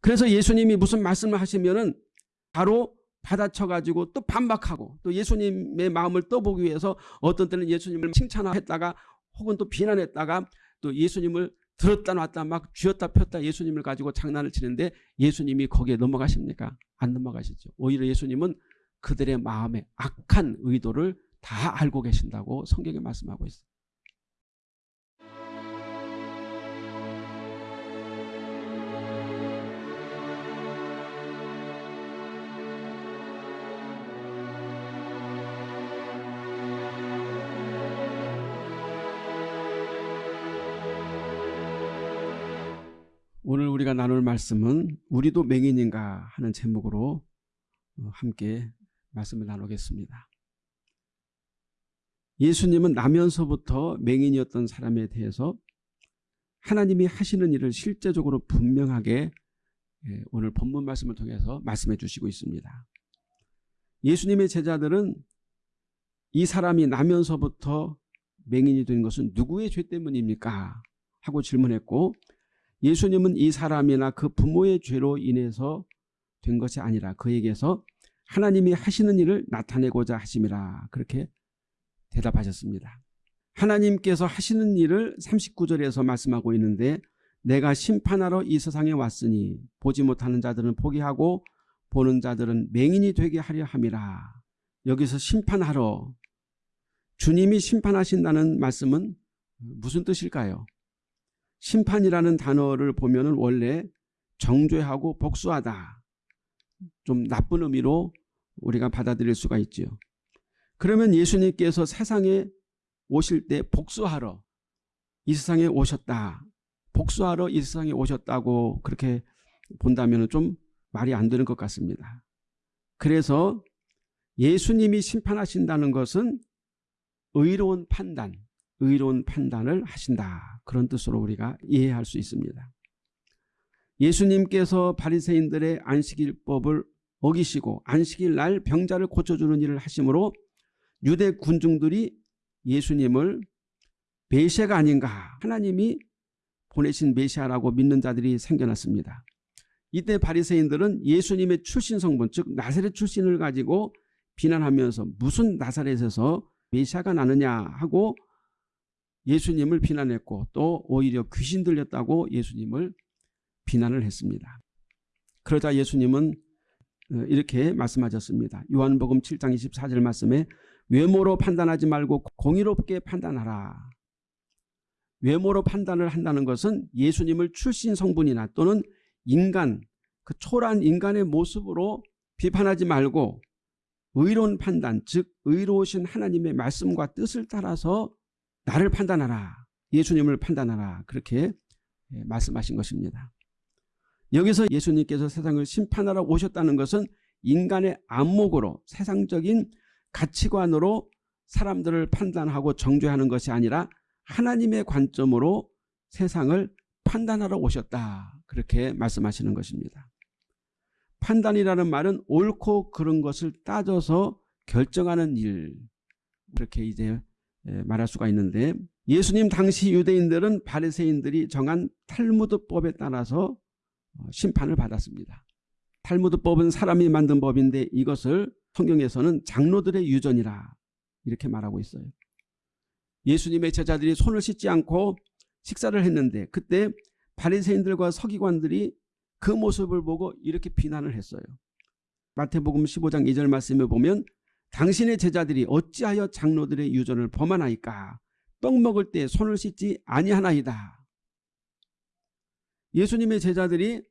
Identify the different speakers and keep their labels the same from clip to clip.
Speaker 1: 그래서 예수님이 무슨 말씀을 하시면은 바로 받아쳐가지고 또 반박하고 또 예수님의 마음을 떠보기 위해서 어떤 때는 예수님을 칭찬했다가 혹은 또 비난했다가 또 예수님을 들었다 놨다 막 쥐었다 폈다 예수님을 가지고 장난을 치는데 예수님이 거기에 넘어가십니까? 안 넘어가시죠. 오히려 예수님은 그들의 마음의 악한 의도를 다 알고 계신다고 성경에 말씀하고 있어요. 우리가 나눌 말씀은 우리도 맹인인가 하는 제목으로 어, 함께 말씀을 나누겠습니다. 예수님은 나면서부터 맹인이었던 사람에 대해서 하나님이 하시는 일을 실제적으로 분명하게 예, 오늘 본문 말씀을 통해서 말씀해 주시고 있습니다. 예수님의 제자들은 이 사람이 나면서부터 맹인이 된 것은 누구의 죄 때문입니까? 하고 질문했고 예수님은 이 사람이나 그 부모의 죄로 인해서 된 것이 아니라 그에게서 하나님이 하시는 일을 나타내고자 하심이라 그렇게 대답하셨습니다. 하나님께서 하시는 일을 39절에서 말씀하고 있는데 내가 심판하러 이 세상에 왔으니 보지 못하는 자들은 포기하고 보는 자들은 맹인이 되게 하려 함이라. 여기서 심판하러 주님이 심판하신다는 말씀은 무슨 뜻일까요? 심판이라는 단어를 보면 원래 정죄하고 복수하다. 좀 나쁜 의미로 우리가 받아들일 수가 있지요. 그러면 예수님께서 세상에 오실 때 복수하러 이 세상에 오셨다. 복수하러 이 세상에 오셨다고 그렇게 본다면 좀 말이 안 되는 것 같습니다. 그래서 예수님이 심판하신다는 것은 의로운 판단, 의로운 판단을 하신다. 그런 뜻으로 우리가 이해할 수 있습니다. 예수님께서 바리새인들의 안식일법을 어기시고 안식일 날 병자를 고쳐주는 일을 하심으로 유대 군중들이 예수님을 메시아가 아닌가 하나님이 보내신 메시아라고 믿는 자들이 생겨났습니다. 이때 바리새인들은 예수님의 출신 성분 즉 나사렛 출신을 가지고 비난하면서 무슨 나사렛에서 메시아가 나느냐 하고 예수님을 비난했고 또 오히려 귀신 들렸다고 예수님을 비난을 했습니다. 그러자 예수님은 어, 이렇게 말씀하셨습니다. 요한복음 7장 24절 말씀에 외모로 판단하지 말고 공의롭게 판단하라. 외모로 판단을 한다는 것은 예수님을 출신 성분이나 또는 인간, 그 초란 인간의 모습으로 비판하지 말고 의로운 판단, 즉 의로우신 하나님의 말씀과 뜻을 따라서 나를 판단하라. 예수님을 판단하라. 그렇게 예, 말씀하신 것입니다. 여기서 예수님께서 세상을 심판하러 오셨다는 것은 인간의 안목으로 세상적인 가치관으로 사람들을 판단하고 정죄하는 것이 아니라 하나님의 관점으로 세상을 판단하러 오셨다. 그렇게 말씀하시는 것입니다. 판단이라는 말은 옳고 그른 것을 따져서 결정하는 일. 그렇게 이제 예, 말할 수가 있는데 예수님 당시 유대인들은 바리새인들이 정한 탈무드법에 따라서 어, 심판을 받았습니다. 탈무드법은 사람이 만든 법인데 이것을 성경에서는 장로들의 유전이라 이렇게 말하고 있어요. 예수님의 제자들이 손을 씻지 않고 식사를 했는데 그때 바리새인들과 서기관들이 그 모습을 보고 이렇게 비난을 했어요. 마태복음 15장 2절 말씀에 보면 당신의 제자들이 어찌하여 장로들의 유전을 범하나이까 떡 먹을 때 손을 씻지 아니하나이다. 예수님의 제자들이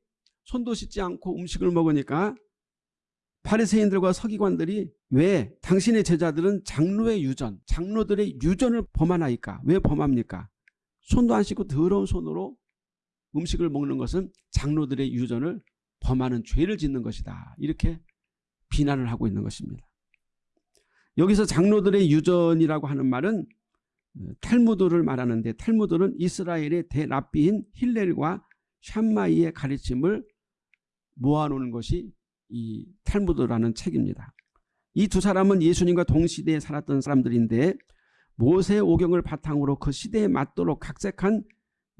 Speaker 1: 손도 씻지 않고 음식을 먹으니까 바리새인들과 서기관들이 왜 당신의 제자들은 장로의 유전, 장로들의 유전을 범하나이까? 왜 범합니까? 손도 안 씻고 더러운 손으로 음식을 먹는 것은 장로들의 유전을 범하는 죄를 짓는 것이다. 이렇게 비난을 하고 있는 것입니다. 여기서 장로들의 유전이라고 하는 말은 어, 탈무드를 말하는데 탈무드는 이스라엘의 대랍비인 힐렐과 샴마이의 가르침을 모아놓은 것이 이 탈무드라는 책입니다. 이 두 사람은 예수님과 동시대에 살았던 사람들인데 모세 오경을 바탕으로 그 시대에 맞도록 각색한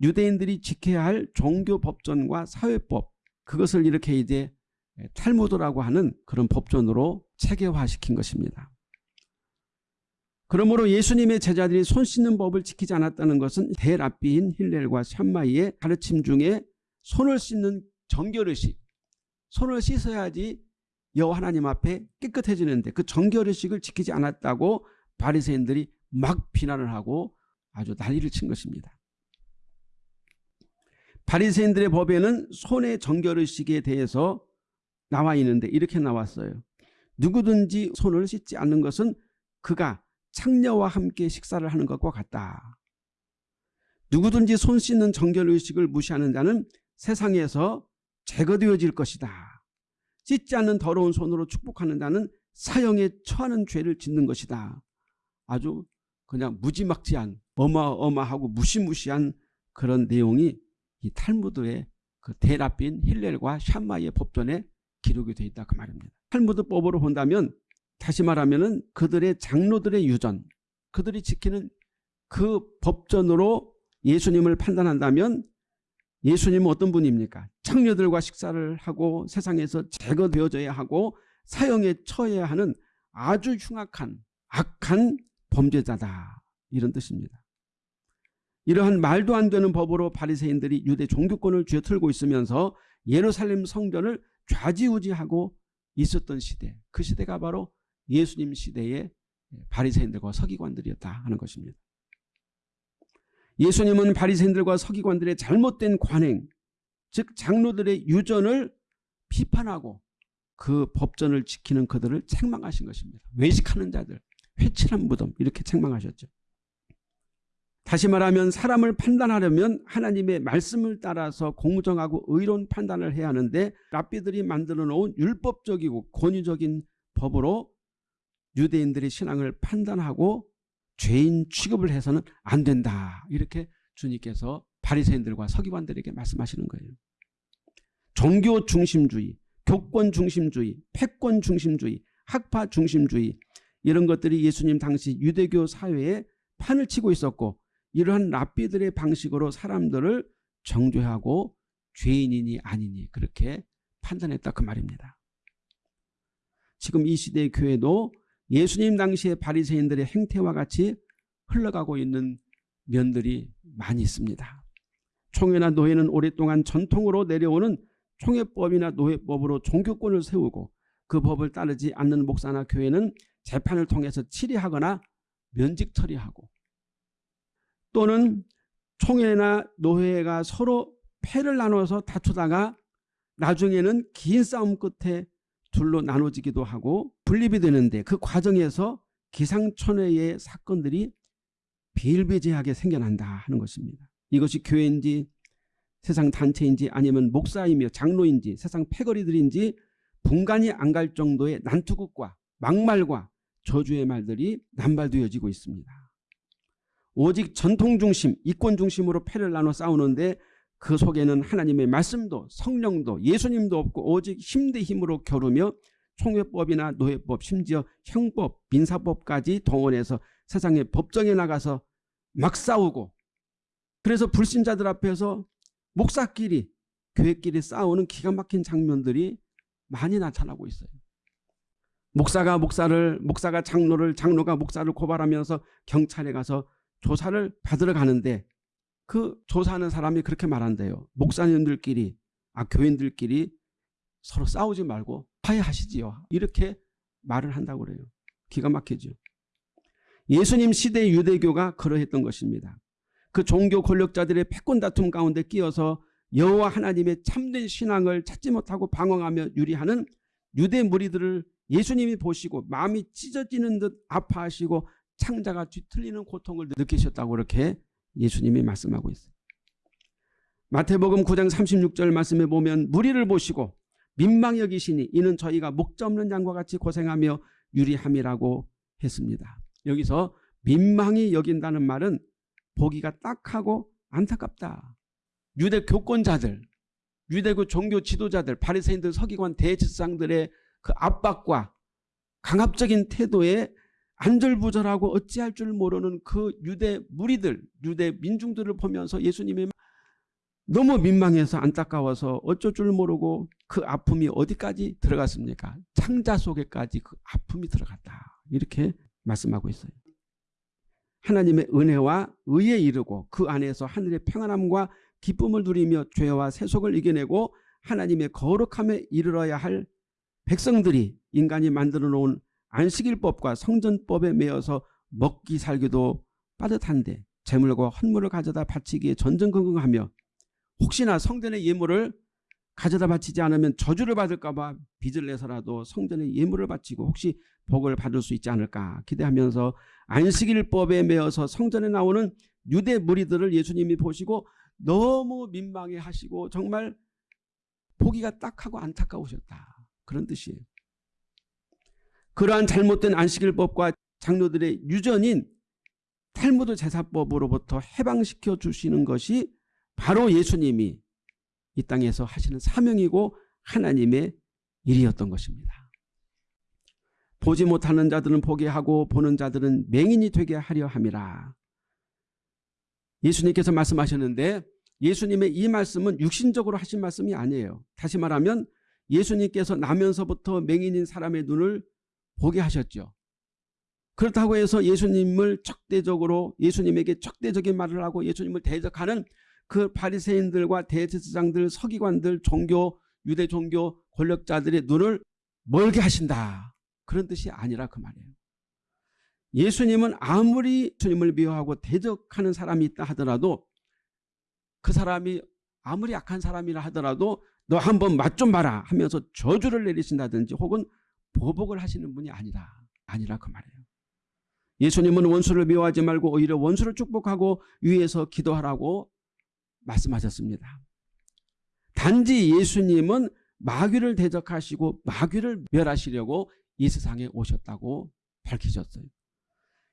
Speaker 1: 유대인들이 지켜야 할 종교 법전과 사회법 그것을 이렇게 이제 탈무드라고 하는 그런 법전으로 체계화시킨 것입니다. 그러므로 예수님의 제자들이 손 씻는 법을 지키지 않았다는 것은 대랍비인 힐렐과 샴마이의 가르침 중에 손을 씻는 정결의식 손을 씻어야지 여호와 하나님 앞에 깨끗해지는데 그 정결의식을 지키지 않았다고 바리새인들이 막 비난을 하고 아주 난리를 친 것입니다. 바리새인들의 법에는 손의 정결의식에 대해서 나와 있는데 이렇게 나왔어요. 누구든지 손을 씻지 않는 것은 그가 창녀와 함께 식사를 하는 것과 같다. 누구든지 손 씻는 정결의식을 무시하는 자는 세상에서 제거되어질 것이다. 씻지 않는 더러운 손으로 축복하는 자는 사형에 처하는 죄를 짓는 것이다. 아주 그냥 무지막지한 어마어마하고 무시무시한 그런 내용이 이 탈무드의 그 대라빈 힐렐과 샴마이의 법전에 기록이 되어 있다 그 말입니다. 탈무드법으로 본다면 다시 말하면은 그들의 장로들의 유전 그들이 지키는 그 법전으로 예수님을 판단한다면 예수님은 어떤 분입니까? 창녀들과 식사를 하고 세상에서 제거되어져야 하고 사형에 처해야 하는 아주 흉악한 악한 범죄자다 이런 뜻입니다. 이러한 말도 안 되는 법으로 바리새인들이 유대 종교권을 쥐어틀고 있으면서 예루살렘 성전을 좌지우지하고 있었던 시대 그 시대가 바로 예수님 시대의 바리새인들과 서기관들이었다 하는 것입니다. 예수님은 바리새인들과 서기관들의 잘못된 관행 즉 장로들의 유전을 비판하고 그 법전을 지키는 그들을 책망하신 것입니다. 외식하는 자들 회칠한 무덤 이렇게 책망하셨죠. 다시 말하면 사람을 판단하려면 하나님의 말씀을 따라서 공정하고 의로운 판단을 해야 하는데 랍비들이 만들어 놓은 율법적이고 권위적인 법으로 유대인들의 신앙을 판단하고 죄인 취급을 해서는 안 된다. 이렇게 주님께서 바리새인들과 서기관들에게 말씀하시는 거예요. 종교 중심주의, 교권 중심주의, 패권 중심주의, 학파 중심주의 이런 것들이 예수님 당시 유대교 사회에 판을 치고 있었고 이러한 랍비들의 방식으로 사람들을 정죄하고 죄인이니 아니니 그렇게 판단했다 그 말입니다. 지금 이 시대의 교회도 예수님 당시의 바리새인들의 행태와 같이 흘러가고 있는 면들이 많이 있습니다. 총회나 노예는 오랫동안 전통으로 내려오는 총회법이나 노예법으로 종교권을 세우고 그 법을 따르지 않는 목사나 교회는 재판을 통해서 치리하거나 면직 처리하고 또는 총회나 노회가 서로 패를 나눠서 다투다가 나중에는 긴 싸움 끝에 둘로 나눠지기도 하고 분립이 되는데 그 과정에서 기상천외의 사건들이 비일비재하게 생겨난다 하는 것입니다. 이것이 교회인지 세상 단체인지 아니면 목사이며 장로인지 세상 패거리들인지 분간이 안 갈 정도의 난투극과 막말과 저주의 말들이 남발되어지고 있습니다. 오직 전통 중심, 이권 중심으로 패를 나눠 싸우는데 그 속에는 하나님의 말씀도 성령도 예수님도 없고 오직 힘대 힘으로 겨루며 총회법이나 노예법 심지어 형법, 민사법까지 동원해서 세상의 법정에 나가서 막 싸우고 그래서 불신자들 앞에서 목사끼리 교회끼리 싸우는 기가 막힌 장면들이 많이 나타나고 있어요. 목사가 목사를 목사가 장로를 장로가 목사를 고발하면서 경찰에 가서 조사를 받으러 가는데 그 조사하는 사람이 그렇게 말한대요. 목사님들끼리 아 교인들끼리 서로 싸우지 말고 화해하시지요. 이렇게 말을 한다고 그래요. 기가 막히죠. 예수님 시대 유대교가 그러했던 것입니다. 그 종교 권력자들의 패권 다툼 가운데 끼어서 여호와 하나님의 참된 신앙을 찾지 못하고 방황하며 유리하는 유대 무리들을 예수님이 보시고 마음이 찢어지는 듯 아파하시고 창자가 뒤틀리는 고통을 느끼셨다고 그렇게 예수님이 말씀하고 있어요. 마태복음 9장 36절 말씀에 보면 무리를 보시고 민망히 여기시니 이는 저희가 목자 없는 양과 같이 고생하며 유리함이라고 했습니다. 여기서 민망히 여긴다는 말은 보기가 딱하고 안타깝다. 유대 교권자들, 유대교 종교 지도자들, 바리새인들, 서기관, 대제사장들의 그 압박과 강압적인 태도에 안절부절하고 어찌할 줄 모르는 그 유대 무리들 유대 민중들을 보면서 예수님이 너무 민망해서 안타까워서 어쩔 줄 모르고 그 아픔이 어디까지 들어갔습니까? 창자 속에까지 그 아픔이 들어갔다. 이렇게 말씀하고 있어요. 하나님의 은혜와 의에 이르고 그 안에서 하늘의 평안함과 기쁨을 누리며 죄와 세속을 이겨내고 하나님의 거룩함에 이르러야 할 백성들이 인간이 만들어 놓은 안식일법과 성전법에 매여서 먹기 살기도 빠듯한데 재물과 헌물을 가져다 바치기에 전전긍긍하며 혹시나 성전의 예물을 가져다 바치지 않으면 저주를 받을까 봐 빚을 내서라도 성전의 예물을 바치고 혹시 복을 받을 수 있지 않을까 기대하면서 안식일법에 매여서 성전에 나오는 유대 무리들을 예수님이 보시고 너무 민망해 하시고 정말 보기가 딱하고 안타까우셨다. 그런 뜻이에요. 그러한 잘못된 안식일법과 장로들의 유전인 탈무드 제사법으로부터 해방시켜 주시는 것이 바로 예수님이 이 땅에서 하시는 사명이고 하나님의 일이었던 것입니다. 보지 못하는 자들은 보게 하고 보는 자들은 맹인이 되게 하려 함이라. 예수님께서 말씀하셨는데 예수님의 이 말씀은 육신적으로 하신 말씀이 아니에요. 다시 말하면 예수님께서 나면서부터 맹인인 사람의 눈을 보게 하셨죠. 그렇다고 해서 예수님을 적대적으로 예수님에게 적대적인 말을 하고 예수님을 대적하는 그 바리새인들과 대제사장들 서기관들 종교 유대 종교 권력자들의 눈을 멀게 하신다. 그런 뜻이 아니라 그 말이에요. 예수님은 아무리 주님을 미워하고 대적하는 사람이 있다 하더라도 그 사람이 아무리 약한 사람이라 하더라도 너 한번 맛 좀 봐라 하면서 저주를 내리신다든지 혹은 보복을 하시는 분이 아니라 아니라 그 말이에요. 예수님은 원수를 미워하지 말고 오히려 원수를 축복하고 위에서 기도하라고 말씀하셨습니다. 단지 예수님은 마귀를 대적하시고 마귀를 멸하시려고 이 세상에 오셨다고 밝히셨어요.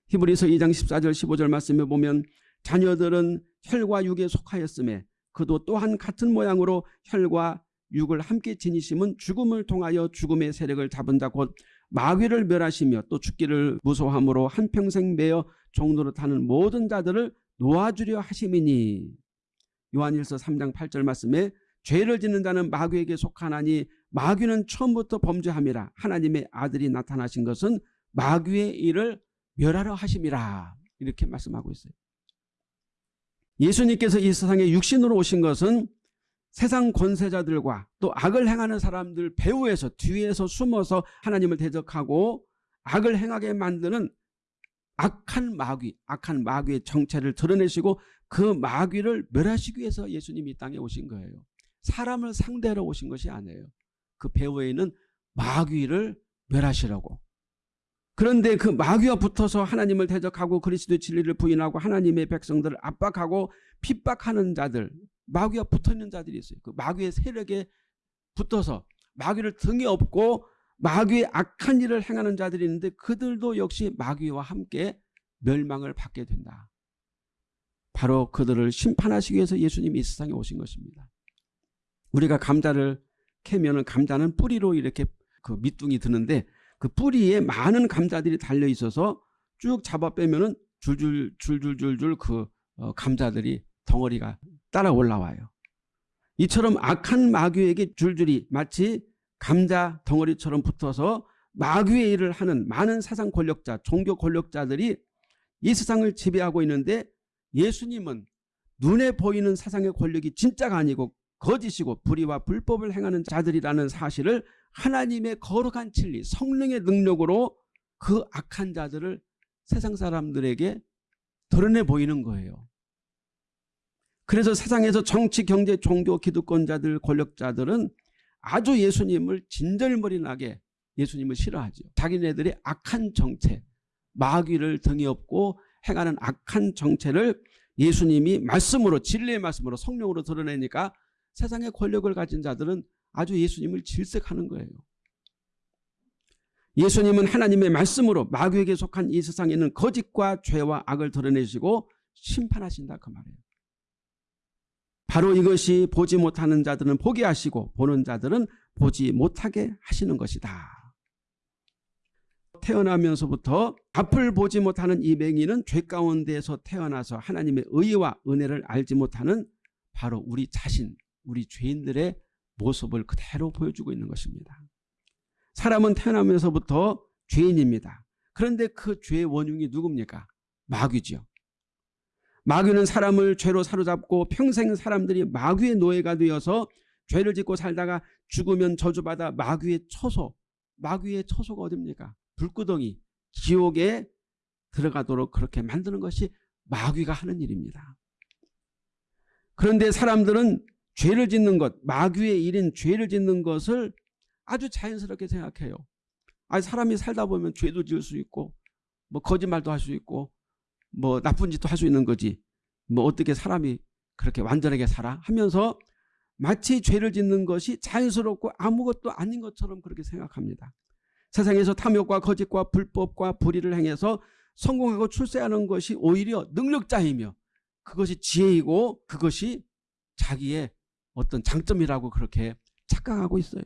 Speaker 1: 히브리서 2장 14절 15절 말씀에 보면 자녀들은 혈과 육에 속하였음에 그도 또한 같은 모양으로 혈과 육을 함께 지니심은 죽음을 통하여 죽음의 세력을 잡은 자곧 마귀를 멸하시며 또 죽기를 무소함으로 한평생 매여 종로로 타는 모든 자들을 놓아주려 하심이니 요한일서 3장 8절 말씀에 죄를 짓는 자는 마귀에게 속하나니 마귀는 처음부터 범죄함이라 하나님의 아들이 나타나신 것은 마귀의 일을 멸하려 하심이라 이렇게 말씀하고 있어요. 예수님께서 이 세상에 육신으로 오신 것은 세상 권세자들과 또 악을 행하는 사람들 배후에서 뒤에서 숨어서 하나님을 대적하고 악을 행하게 만드는 악한 마귀, 악한 마귀의 정체를 드러내시고 그 마귀를 멸하시기 위해서 예수님이 이 땅에 오신 거예요. 사람을 상대로 오신 것이 아니에요. 그 배후에 있는 마귀를 멸하시라고. 그런데 그 마귀와 붙어서 하나님을 대적하고 그리스도의 진리를 부인하고 하나님의 백성들을 압박하고 핍박하는 자들 마귀와 붙어 있는 자들이 있어요. 그 마귀의 세력에 붙어서 마귀를 등에 업고 마귀의 악한 일을 행하는 자들이 있는데 그들도 역시 마귀와 함께 멸망을 받게 된다. 바로 그들을 심판하시기 위해서 예수님이 이 세상에 오신 것입니다. 우리가 감자를 캐면 감자는 뿌리로 이렇게 그 밑둥이 드는데 그 뿌리에 많은 감자들이 달려 있어서 쭉 잡아 빼면은 줄줄 줄줄줄줄 그 어, 감자들이 덩어리가 따라 올라와요. 이처럼 악한 마귀에게 줄줄이 마치 감자 덩어리처럼 붙어서 마귀의 일을 하는 많은 사상 권력자, 종교 권력자들이 이 세상을 지배하고 있는데 예수님은 눈에 보이는 사상의 권력이 진짜가 아니고 거짓이고 불의와 불법을 행하는 자들이라는 사실을 하나님의 거룩한 진리 성령의 능력으로 그 악한 자들을 세상 사람들에게 드러내 보이는 거예요. 그래서 세상에서 정치, 경제, 종교, 기득권자들, 권력자들은 아주 예수님을 진절머리나게 예수님을 싫어하죠. 자기네들의 악한 정체, 마귀를 등에 업고 행하는 악한 정체를 예수님이 말씀으로 진리의 말씀으로 성령으로 드러내니까 세상의 권력을 가진 자들은 아주 예수님을 질색하는 거예요. 예수님은 하나님의 말씀으로 마귀에게 속한 이 세상에 있는 거짓과 죄와 악을 드러내시고 심판하신다 그 말이에요. 바로 이것이 보지 못하는 자들은 보게 하시고 보는 자들은 보지 못하게 하시는 것이다. 태어나면서부터 앞을 보지 못하는 이 맹인은 죄 가운데에서 태어나서 하나님의 의와 은혜를 알지 못하는 바로 우리 자신, 우리 죄인들의 모습을 그대로 보여주고 있는 것입니다. 사람은 태어나면서부터 죄인입니다. 그런데 그 죄의 원흉이 누굽니까? 마귀죠. 마귀는 사람을 죄로 사로잡고 평생 사람들이 마귀의 노예가 되어서 죄를 짓고 살다가 죽으면 저주받아 마귀의 처소, 마귀의 처소가 어딥니까? 불구덩이, 지옥에 들어가도록 그렇게 만드는 것이 마귀가 하는 일입니다. 그런데 사람들은 죄를 짓는 것, 마귀의 일인 죄를 짓는 것을 아주 자연스럽게 생각해요. 아니 사람이 살다 보면 죄도 지을 수 있고 뭐 거짓말도 할 수 있고 뭐 나쁜 짓도 할 수 있는 거지. 뭐 어떻게 사람이 그렇게 완전하게 살아 하면서 마치 죄를 짓는 것이 자연스럽고 아무것도 아닌 것처럼 그렇게 생각합니다. 세상에서 탐욕과 거짓과 불법과 불의를 행해서 성공하고 출세하는 것이 오히려 능력자이며 그것이 지혜이고 그것이 자기의 어떤 장점이라고 그렇게 착각하고 있어요.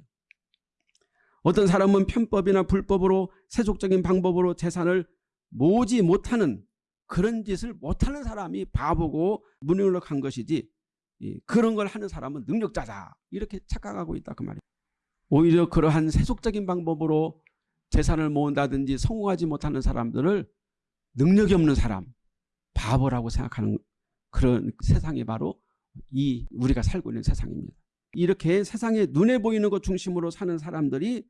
Speaker 1: 어떤 사람은 편법이나 불법으로 세속적인 방법으로 재산을 모으지 못하는 그런 짓을 못하는 사람이 바보고 무능력한 것이지 그런 걸 하는 사람은 능력자다 이렇게 착각하고 있다 그 말이에요. 오히려 그러한 세속적인 방법으로 재산을 모은다든지 성공하지 못하는 사람들을 능력이 없는 사람 바보라고 생각하는 그런 세상이 바로 이 우리가 살고 있는 세상입니다. 이렇게 세상에 눈에 보이는 것 중심으로 사는 사람들이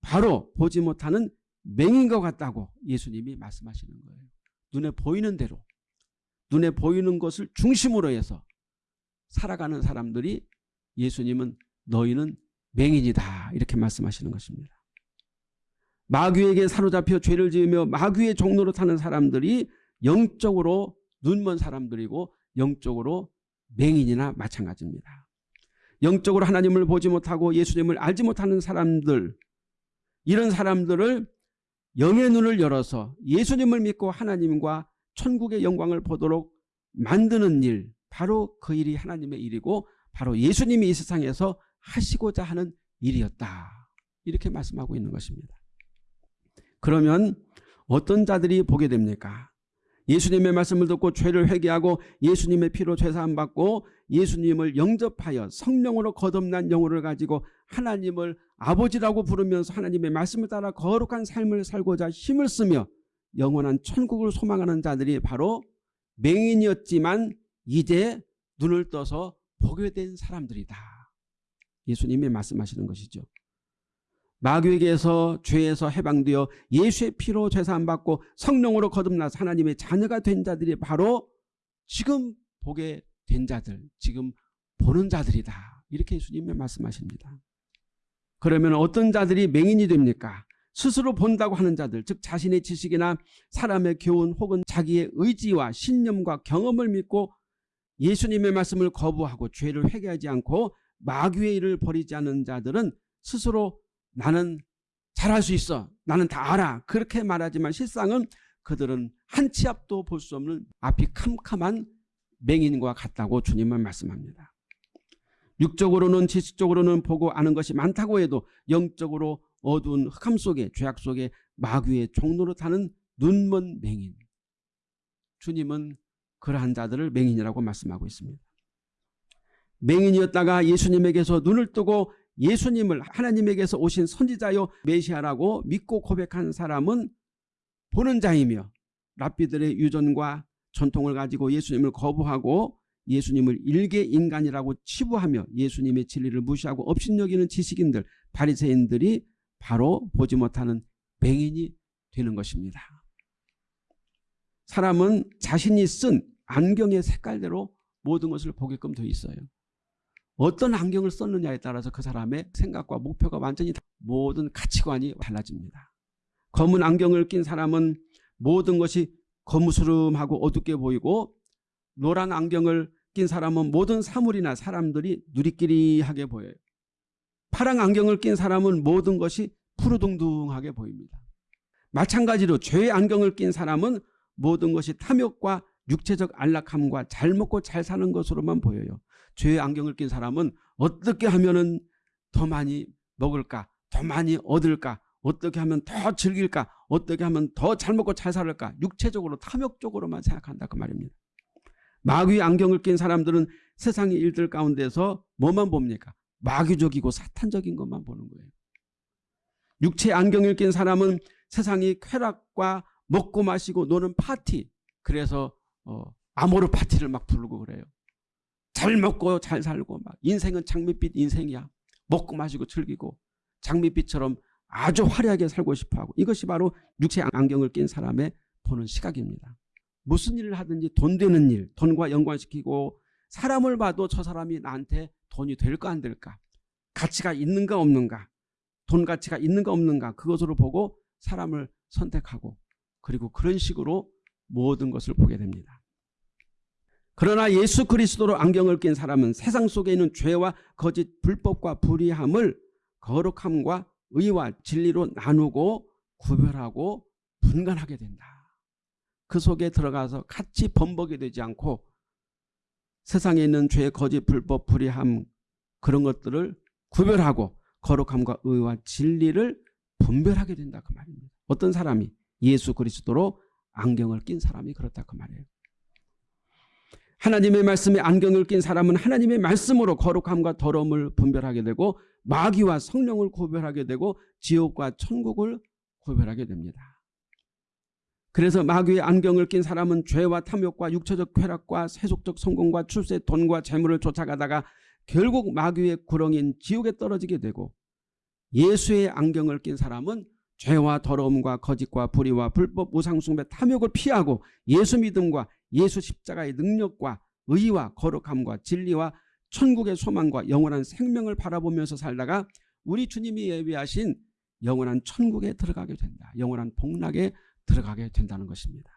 Speaker 1: 바로 보지 못하는 맹인 것 같다고 예수님이 말씀하시는 거예요. 눈에 보이는 대로 눈에 보이는 것을 중심으로 해서 살아가는 사람들이 예수님은 너희는 맹인이다 이렇게 말씀하시는 것입니다. 마귀에게 사로잡혀 죄를 지으며 마귀의 종로로 타는 사람들이 영적으로 눈먼 사람들이고 영적으로 맹인이나 마찬가지입니다. 영적으로 하나님을 보지 못하고 예수님을 알지 못하는 사람들 이런 사람들을 영의 눈을 열어서 예수님을 믿고 하나님과 천국의 영광을 보도록 만드는 일 바로 그 일이 하나님의 일이고 바로 예수님이 이 세상에서 하시고자 하는 일이었다. 이렇게 말씀하고 있는 것입니다. 그러면 어떤 자들이 보게 됩니까? 예수님의 말씀을 듣고 죄를 회개하고 예수님의 피로 죄사함 받고 예수님을 영접하여 성령으로 거듭난 영혼을 가지고 하나님을 아버지라고 부르면서 하나님의 말씀을 따라 거룩한 삶을 살고자 힘을 쓰며 영원한 천국을 소망하는 자들이 바로 맹인이었지만 이제 눈을 떠서 보게 된 사람들이다. 예수님이 말씀하시는 것이죠. 마귀에게서 죄에서 해방되어 예수의 피로 죄사함 받고 성령으로 거듭나서 하나님의 자녀가 된 자들이 바로 지금 보게 된 자들, 지금 보는 자들이다. 이렇게 예수님이 말씀하십니다. 그러면 어떤 자들이 맹인이 됩니까? 스스로 본다고 하는 자들, 즉 자신의 지식이나 사람의 교훈 혹은 자기의 의지와 신념과 경험을 믿고 예수님의 말씀을 거부하고 죄를 회개하지 않고 마귀의 일을 버리지 않는 자들은 스스로 나는 잘할 수 있어. 나는 다 알아. 그렇게 말하지만 실상은 그들은 한 치 앞도 볼 수 없는 앞이 캄캄한 맹인과 같다고 주님은 말씀합니다. 육적으로는 지식적으로는 보고 아는 것이 많다고 해도 영적으로 어두운 흑암 속에 죄악 속에 마귀의 종로로 타는 눈먼 맹인. 주님은 그러한 자들을 맹인이라고 말씀하고 있습니다. 맹인이었다가 예수님에게서 눈을 뜨고 예수님을 하나님에게서 오신 선지자요 메시아라고 믿고 고백한 사람은 보는 자이며 랍비들의 유전과 전통을 가지고 예수님을 거부하고 예수님을 일개 인간이라고 치부하며 예수님의 진리를 무시하고 업신여기는 지식인들 바리새인들이 바로 보지 못하는 맹인이 되는 것입니다. 사람은 자신이 쓴 안경의 색깔대로 모든 것을 보게끔 되어 있어요. 어떤 안경을 썼느냐에 따라서 그 사람의 생각과 목표가 완전히 모든 가치관이 달라집니다. 검은 안경을 낀 사람은 모든 것이 거무스름하고 어둡게 보이고 노란 안경을 낀 사람은 모든 사물이나 사람들이 누리끼리하게 보여요. 파란 안경을 낀 사람은 모든 것이 푸르둥둥하게 보입니다. 마찬가지로 죄의 안경을 낀 사람은 모든 것이 탐욕과 육체적 안락함과 잘 먹고 잘 사는 것으로만 보여요. 죄의 안경을 낀 사람은 어떻게 하면 더 많이 먹을까 더 많이 얻을까 어떻게 하면 더 즐길까 어떻게 하면 더 잘 먹고 잘 살을까 육체적으로 탐욕적으로만 생각한다 그 말입니다. 마귀의 안경을 낀 사람들은 세상의 일들 가운데서 뭐만 봅니까? 마귀적이고 사탄적인 것만 보는 거예요. 육체 안경을 낀 사람은 세상의 쾌락과 먹고 마시고 노는 파티 그래서 어, 아모르 파티를 막 부르고 그래요. 잘 먹고 잘 살고 막 인생은 장밋빛 인생이야. 먹고 마시고 즐기고 장밋빛처럼 아주 화려하게 살고 싶어하고 이것이 바로 육체 안경을 낀 사람의 보는 시각입니다. 무슨 일을 하든지 돈 되는 일, 돈과 연관시키고 사람을 봐도 저 사람이 나한테 돈이 될까 안 될까 가치가 있는가 없는가 돈 가치가 있는가 없는가 그것으로 보고 사람을 선택하고 그리고 그런 식으로 모든 것을 보게 됩니다. 그러나 예수 그리스도로 안경을 낀 사람은 세상 속에 있는 죄와 거짓 불법과 불의함을 거룩함과 의와 진리로 나누고 구별하고 분간하게 된다. 그 속에 들어가서 같이 범벅이 되지 않고 세상에 있는 죄, 거짓, 불법, 불의함 그런 것들을 구별하고 거룩함과 의와 진리를 분별하게 된다 그 말입니다. 어떤 사람이 예수 그리스도로 안경을 낀 사람이 그렇다 그 말이에요. 하나님의 말씀에 안경을 낀 사람은 하나님의 말씀으로 거룩함과 더러움을 분별하게 되고 마귀와 성령을 구별하게 되고 지옥과 천국을 구별하게 됩니다. 그래서 마귀의 안경을 낀 사람은 죄와 탐욕과 육체적 쾌락과 세속적 성공과 출세 돈과 재물을 쫓아가다가 결국 마귀의 구렁인 지옥에 떨어지게 되고 예수의 안경을 낀 사람은 죄와 더러움과 거짓과 불의와 불법 우상숭배 탐욕을 피하고 예수 믿음과 예수 십자가의 능력과 의와 거룩함과 진리와 천국의 소망과 영원한 생명을 바라보면서 살다가 우리 주님이 예비하신 영원한 천국에 들어가게 된다. 영원한 복락에 들어가게 된다는 것입니다.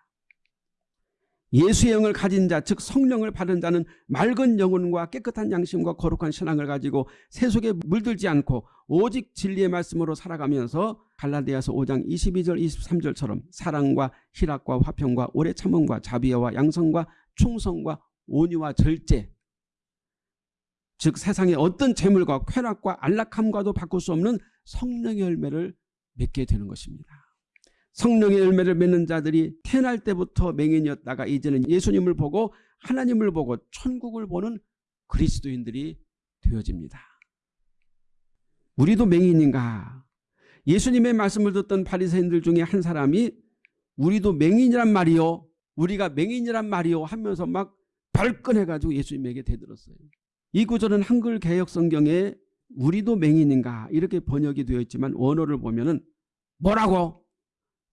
Speaker 1: 예수의 영을 가진 자, 즉 성령을 받은 자는 맑은 영혼과 깨끗한 양심과 거룩한 신앙을 가지고 세속에 물들지 않고 오직 진리의 말씀으로 살아가면서 갈라디아서 5장 22절 23절처럼 사랑과 희락과 화평과 오래 참음과 자비와 양성과 충성과 온유와 절제 즉 세상의 어떤 재물과 쾌락과 안락함과도 바꿀 수 없는 성령의 열매를 맺게 되는 것입니다. 성령의 열매를 맺는 자들이 태어날 때부터 맹인이었다가 이제는 예수님을 보고 하나님을 보고 천국을 보는 그리스도인들이 되어집니다. 우리도 맹인인가? 예수님의 말씀을 듣던 바리새인들 중에 한 사람이 우리도 맹인이란 말이요. 우리가 맹인이란 말이요 하면서 막 발끈해가지고 예수님에게 대들었어요. 이 구절은 한글 개혁 성경에 우리도 맹인인가 이렇게 번역이 되어 있지만 원어를 보면 은 뭐라고?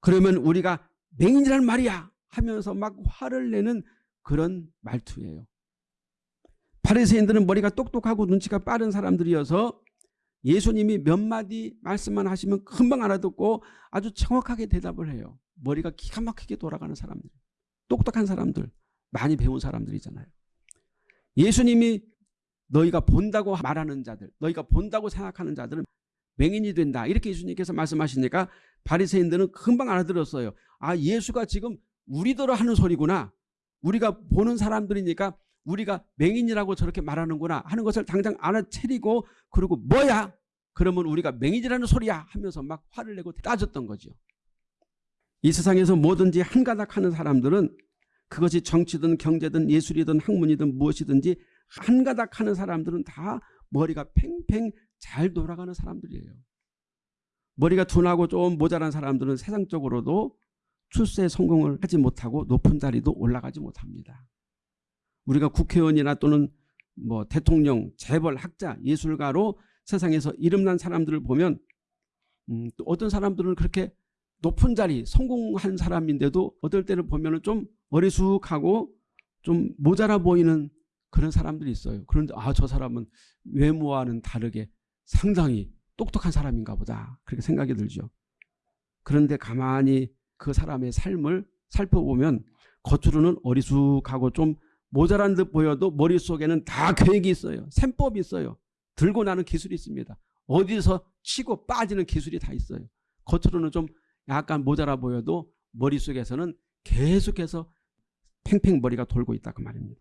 Speaker 1: 그러면 우리가 맹인이란 말이야 하면서 막 화를 내는 그런 말투예요. 파리새인들은 머리가 똑똑하고 눈치가 빠른 사람들이어서 예수님이 몇 마디 말씀만 하시면 금방 알아듣고 아주 정확하게 대답을 해요. 머리가 기가 막히게 돌아가는 사람들. 똑똑한 사람들. 많이 배운 사람들이잖아요. 예수님이 너희가 본다고 말하는 자들, 너희가 본다고 생각하는 자들은 맹인이 된다. 이렇게 예수님께서 말씀하시니까 바리새인들은 금방 알아들었어요. 아 예수가 지금 우리더러 하는 소리구나. 우리가 보는 사람들이니까 우리가 맹인이라고 저렇게 말하는구나 하는 것을 당장 알아채리고 그리고 뭐야? 그러면 우리가 맹인이라는 소리야 하면서 막 화를 내고 따졌던 거죠. 이 세상에서 뭐든지 한가닥 하는 사람들은 그것이 정치든 경제든 예술이든 학문이든 무엇이든지 한가닥 하는 사람들은 다 머리가 팽팽 잘 돌아가는 사람들이에요. 머리가 둔하고 좀 모자란 사람들은 세상적으로도 출세 성공을 하지 못하고 높은 자리도 올라가지 못합니다. 우리가 국회의원이나 또는 뭐 대통령, 재벌, 학자, 예술가로 세상에서 이름난 사람들을 보면 음, 또 어떤 사람들은 그렇게 높은 자리 성공한 사람인데도 어떨 때는 보면 좀 어리숙하고 좀 모자라 보이는 그런 사람들이 있어요. 그런데 아 저 사람은 외모와는 다르게 상당히 똑똑한 사람인가 보다 그렇게 생각이 들죠. 그런데 가만히 그 사람의 삶을 살펴보면 겉으로는 어리숙하고 좀 모자란 듯 보여도 머릿속에는 다 계획이 있어요. 셈법이 있어요. 들고 나는 기술이 있습니다. 어디서 치고 빠지는 기술이 다 있어요. 겉으로는 좀 약간 모자라 보여도 머릿속에서는 계속해서 팽팽 머리가 돌고 있다 그 말입니다.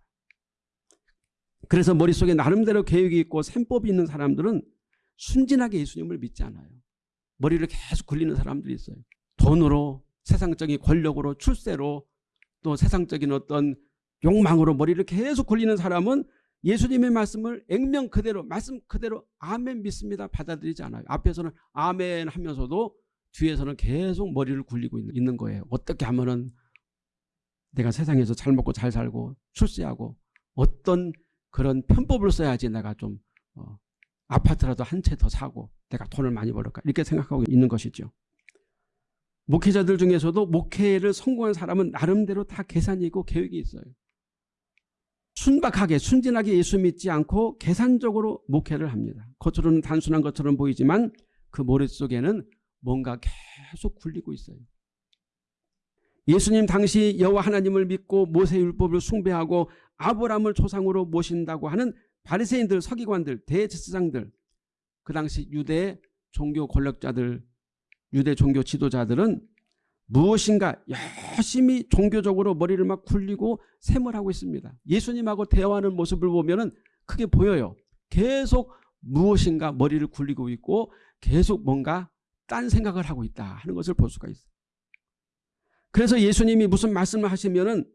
Speaker 1: 그래서 머릿속에 나름대로 계획이 있고 셈법이 있는 사람들은 순진하게 예수님을 믿지 않아요. 머리를 계속 굴리는 사람들이 있어요. 돈으로 세상적인 권력으로 출세로 또 세상적인 어떤 욕망으로 머리를 계속 굴리는 사람은 예수님의 말씀을 액면 그대로 말씀 그대로 아멘 믿습니다 받아들이지 않아요. 앞에서는 아멘 하면서도 뒤에서는 계속 머리를 굴리고 있는 거예요. 어떻게 하면은 내가 세상에서 잘 먹고 잘 살고 출세하고 어떤 그런 편법을 써야지 내가 좀 어, 아파트라도 한 채 더 사고 내가 돈을 많이 벌을까 이렇게 생각하고 있는 것이죠. 목회자들 중에서도 목회를 성공한 사람은 나름대로 다 계산이 있고 계획이 있어요. 순박하게 순진하게 예수 믿지 않고 계산적으로 목회를 합니다. 겉으로는 단순한 것처럼 보이지만 그 머릿속에는 뭔가 계속 굴리고 있어요. 예수님 당시 여호와 하나님을 믿고 모세율법을 숭배하고 아브라함을 조상으로 모신다고 하는 바리새인들 서기관들 대제사장들 그 당시 유대 종교 권력자들 유대 종교 지도자들은 무엇인가 열심히 종교적으로 머리를 막 굴리고 샘을 하고 있습니다. 예수님하고 대화하는 모습을 보면 크게 보여요. 계속 무엇인가 머리를 굴리고 있고 계속 뭔가 딴 생각을 하고 있다 하는 것을 볼 수가 있어요. 그래서 예수님이 무슨 말씀을 하시면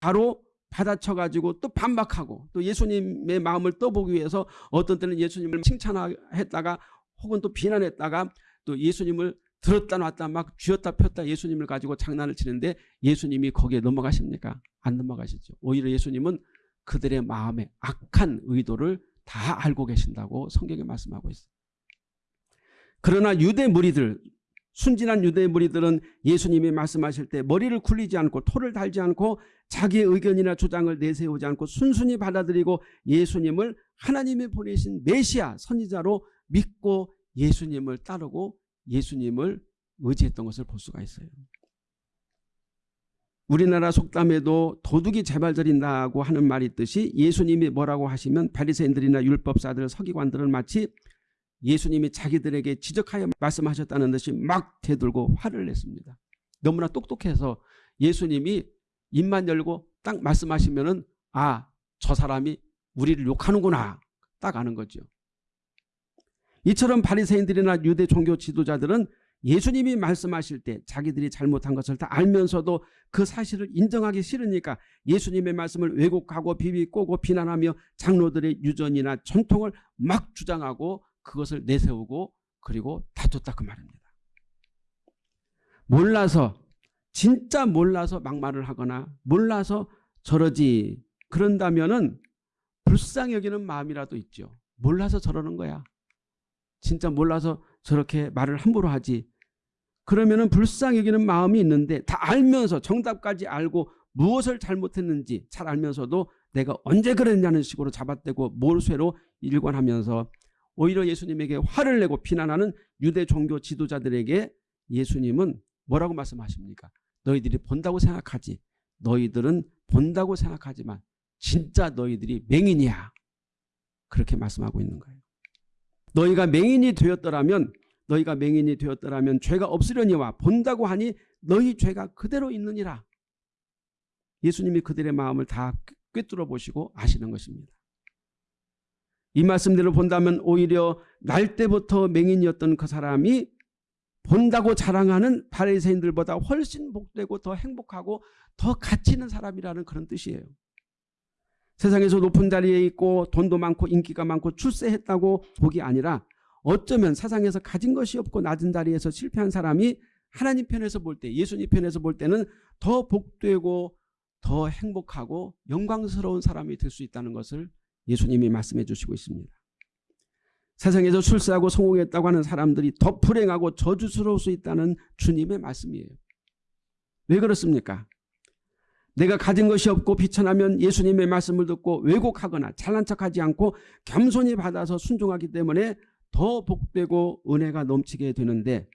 Speaker 1: 바로 받아쳐가지고 또 반박하고 또 예수님의 마음을 떠보기 위해서 어떤 때는 예수님을 칭찬했다가 혹은 또 비난했다가 또 예수님을 들었다 놨다 막 쥐었다 폈다 예수님을 가지고 장난을 치는데 예수님이 거기에 넘어가십니까? 안 넘어가시죠. 오히려 예수님은 그들의 마음에 악한 의도를 다 알고 계신다고 성경에 말씀하고 있어요. 그러나 유대 무리들 순진한 유대 무리들은 예수님이 말씀하실 때 머리를 굴리지 않고 토를 달지 않고 자기의 의견이나 주장을 내세우지 않고 순순히 받아들이고 예수님을 하나님이 보내신 메시아 선지자로 믿고 예수님을 따르고 예수님을 의지했던 것을 볼 수가 있어요. 우리나라 속담에도 도둑이 재발절인다고 하는 말이 있듯이 예수님이 뭐라고 하시면 바리새인들이나 율법사들 서기관들은 마치 예수님이 자기들에게 지적하여 말씀하셨다는 듯이 막 대들고 화를 냈습니다. 너무나 똑똑해서 예수님이 입만 열고 딱 말씀하시면 은 아 저 사람이 우리를 욕하는구나 딱 아는 거죠. 이처럼 바리새인들이나 유대 종교 지도자들은 예수님이 말씀하실 때 자기들이 잘못한 것을 다 알면서도 그 사실을 인정하기 싫으니까 예수님의 말씀을 왜곡하고 비비꼬고 비난하며 장로들의 유전이나 전통을 막 주장하고 그것을 내세우고 그리고 다퉜다 그 말입니다. 몰라서 진짜 몰라서 막말을 하거나 몰라서 저러지 그런다면 은 불쌍히 여기는 마음이라도 있죠. 몰라서 저러는 거야. 진짜 몰라서 저렇게 말을 함부로 하지. 그러면은 불쌍히 여기는 마음이 있는데 다 알면서 정답까지 알고 무엇을 잘못했는지 잘 알면서도 내가 언제 그랬냐는 식으로 잡아떼고 몰쇠로 일관하면서 오히려 예수님에게 화를 내고 비난하는 유대 종교 지도자들에게 예수님은 뭐라고 말씀하십니까? 너희들이 본다고 생각하지. 너희들은 본다고 생각하지만 진짜 너희들이 맹인이야. 그렇게 말씀하고 있는 거예요. 너희가 맹인이 되었더라면 너희가 맹인이 되었더라면 죄가 없으려니와 본다고 하니 너희 죄가 그대로 있느니라. 예수님이 그들의 마음을 다 꿰뚫어 보시고 아시는 것입니다. 이 말씀대로 본다면 오히려 날 때부터 맹인이었던 그 사람이 본다고 자랑하는 바리새인들보다 훨씬 복되고 더 행복하고 더 가치 있는 사람이라는 그런 뜻이에요. 세상에서 높은 자리에 있고 돈도 많고 인기가 많고 출세했다고 복이 아니라 어쩌면 세상에서 가진 것이 없고 낮은 자리에서 실패한 사람이 하나님 편에서 볼 때 예수님 편에서 볼 때는 더 복되고 더 행복하고 영광스러운 사람이 될 수 있다는 것을 예수님이 말씀해 주시고 있습니다. 세상에서 출세하고 성공했다고 하는 사람들이 더 불행하고 저주스러울 수 있다는 주님의 말씀이에요. 왜 그렇습니까? 내가 가진 것이 없고 비천하면 예수님의 말씀을 듣고 왜곡하거나 잘난 척하지 않고 겸손히 받아서 순종하기 때문에 더 복되고 은혜가 넘치게 되는데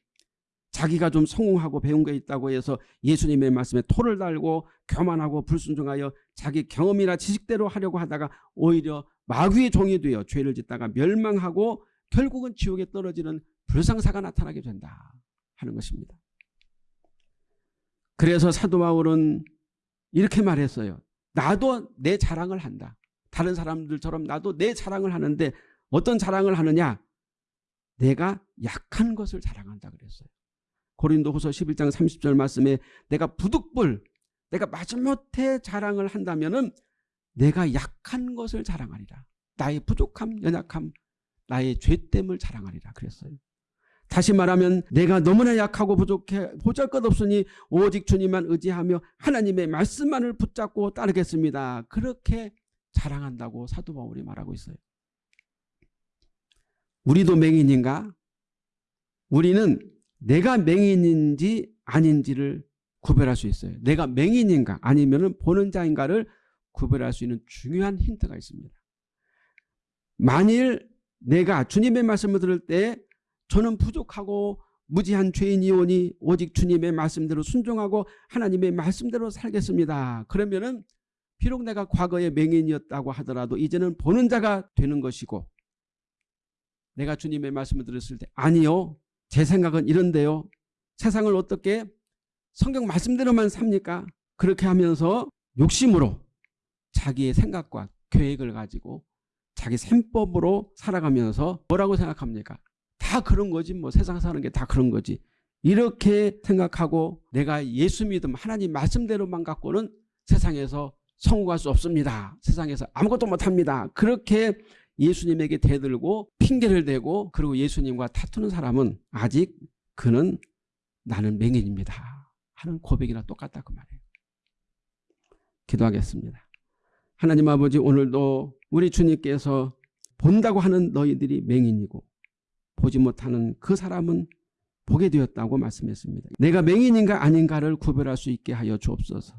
Speaker 1: 자기가 좀 성공하고 배운 게 있다고 해서 예수님의 말씀에 토를 달고 교만하고 불순종하여 자기 경험이나 지식대로 하려고 하다가 오히려 마귀의 종이 되어 죄를 짓다가 멸망하고 결국은 지옥에 떨어지는 불상사가 나타나게 된다 하는 것입니다. 그래서 사도 바울은 이렇게 말했어요. 나도 내 자랑을 한다. 다른 사람들처럼 나도 내 자랑을 하는데 어떤 자랑을 하느냐? 내가 약한 것을 자랑한다 그랬어요. 고린도후서 11장 30절 말씀에 내가 부득불 내가 마지못해 자랑을 한다면은 내가 약한 것을 자랑하리라. 나의 부족함, 연약함, 나의 죄됨을 자랑하리라 그랬어요. 다시 말하면 내가 너무나 약하고 부족해 보잘것없으니 오직 주님만 의지하며 하나님의 말씀만을 붙잡고 따르겠습니다. 그렇게 자랑한다고 사도 바울이 말하고 있어요. 우리도 맹인인가? 우리는 내가 맹인인지 아닌지를 구별할 수 있어요. 내가 맹인인가 아니면 보는 자인가를 구별할 수 있는 중요한 힌트가 있습니다. 만일 내가 주님의 말씀을 들을 때 저는 부족하고 무지한 죄인이오니 오직 주님의 말씀대로 순종하고 하나님의 말씀대로 살겠습니다. 그러면은 비록 내가 과거에 맹인이었다고 하더라도 이제는 보는 자가 되는 것이고 내가 주님의 말씀을 들었을 때 아니요 제 생각은 이런데요 세상을 어떻게 성경 말씀대로만 삽니까? 그렇게 하면서 욕심으로 자기의 생각과 계획을 가지고 자기 셈법으로 살아가면서 뭐라고 생각합니까? 다 그런 거지 뭐 세상 사는 게 다 그런 거지 이렇게 생각하고 내가 예수 믿음 하나님 말씀대로만 갖고는 세상에서 성공할 수 없습니다. 세상에서 아무것도 못합니다. 그렇게 예수님에게 대들고 핑계를 대고 그리고 예수님과 다투는 사람은 아직 그는 나는 맹인입니다. 하는 고백이나 똑같다 그 말이에요. 기도하겠습니다. 하나님 아버지 오늘도 우리 주님께서 본다고 하는 너희들이 맹인이고 보지 못하는 그 사람은 보게 되었다고 말씀했습니다. 내가 맹인인가 아닌가를 구별할 수 있게 하여 주옵소서.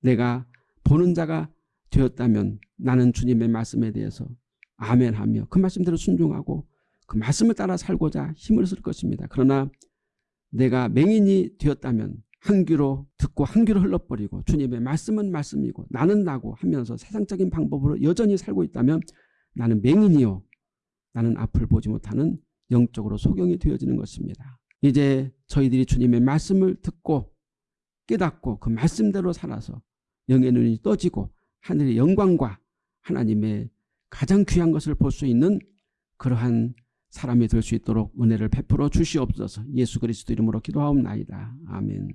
Speaker 1: 내가 보는 자가 되었다면 나는 주님의 말씀에 대해서 아멘하며 그 말씀대로 순종하고 그 말씀을 따라 살고자 힘을 쓸 것입니다. 그러나 내가 맹인이 되었다면 한 귀로 듣고 한 귀로 흘러버리고 주님의 말씀은 말씀이고 나는 나고 하면서 세상적인 방법으로 여전히 살고 있다면 나는 맹인이요 나는 앞을 보지 못하는 영적으로 소경이 되어지는 것입니다. 이제 저희들이 주님의 말씀을 듣고 깨닫고 그 말씀대로 살아서 영의 눈이 떠지고 하늘의 영광과 하나님의 가장 귀한 것을 볼 수 있는 그러한 사람이 될 수 있도록 은혜를 베풀어 주시옵소서 예수 그리스도 이름으로 기도하옵나이다. 아멘